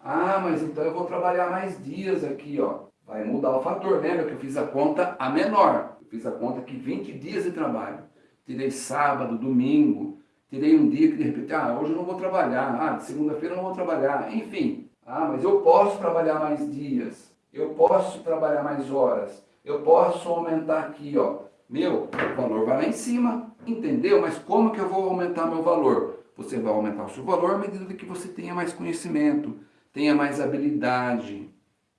Ah, mas então eu vou trabalhar mais dias aqui, ó. Vai mudar o fator, lembra que eu fiz a conta a menor. Eu fiz a conta que 20 dias de trabalho. Tirei sábado, domingo, tirei um dia que de repente, ah, hoje eu não vou trabalhar, ah, segunda-feira eu não vou trabalhar, enfim. Ah, mas eu posso trabalhar mais dias, eu posso trabalhar mais horas, eu posso aumentar aqui, ó. Meu, o valor vai lá em cima, entendeu? Mas como que eu vou aumentar meu valor? Você vai aumentar o seu valor à medida que você tenha mais conhecimento, tenha mais habilidade,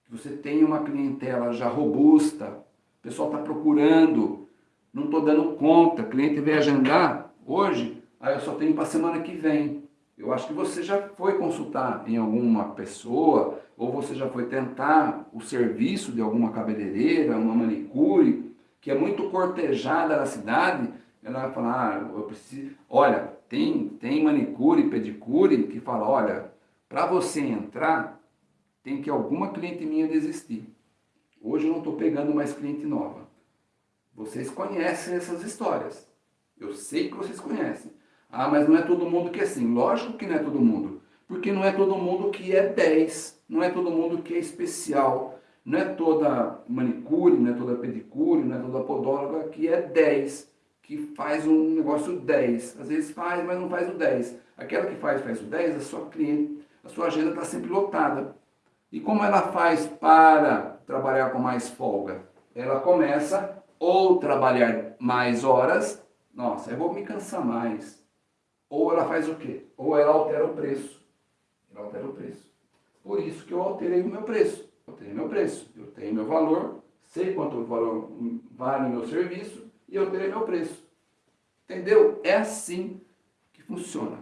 que você tenha uma clientela já robusta, o pessoal está procurando, não estou dando conta, o cliente veio agendar hoje, aí eu só tenho para a semana que vem. Eu acho que você já foi consultar em alguma pessoa, ou você já foi tentar o serviço de alguma cabeleireira, uma manicure, que é muito cortejada na cidade, ela vai falar, ah, eu preciso... Olha, tem, tem manicure, pedicure, que fala, olha, para você entrar, tem que alguma cliente minha desistir. Hoje eu não estou pegando mais cliente nova. Vocês conhecem essas histórias. Eu sei que vocês conhecem. Ah, mas não é todo mundo que é assim. Lógico que não é todo mundo. Porque não é todo mundo que é 10. Não é todo mundo que é especial. Não é toda manicure, não é toda pedicure, não é toda podóloga que é 10. Que faz um negócio 10. Às vezes faz, mas não faz o 10. Aquela que faz, faz o 10, a sua cliente, a sua agenda está sempre lotada. E como ela faz para trabalhar com mais folga? Ela começa ou trabalhar mais horas, nossa, eu vou me cansar mais ou ela faz o quê? Ou ela altera o preço. Ela altera o preço. Por isso que eu alterei o meu preço. Eu tenho meu preço, eu tenho meu valor, sei quanto valor vale o meu serviço e eu terei meu preço. Entendeu? É assim que funciona.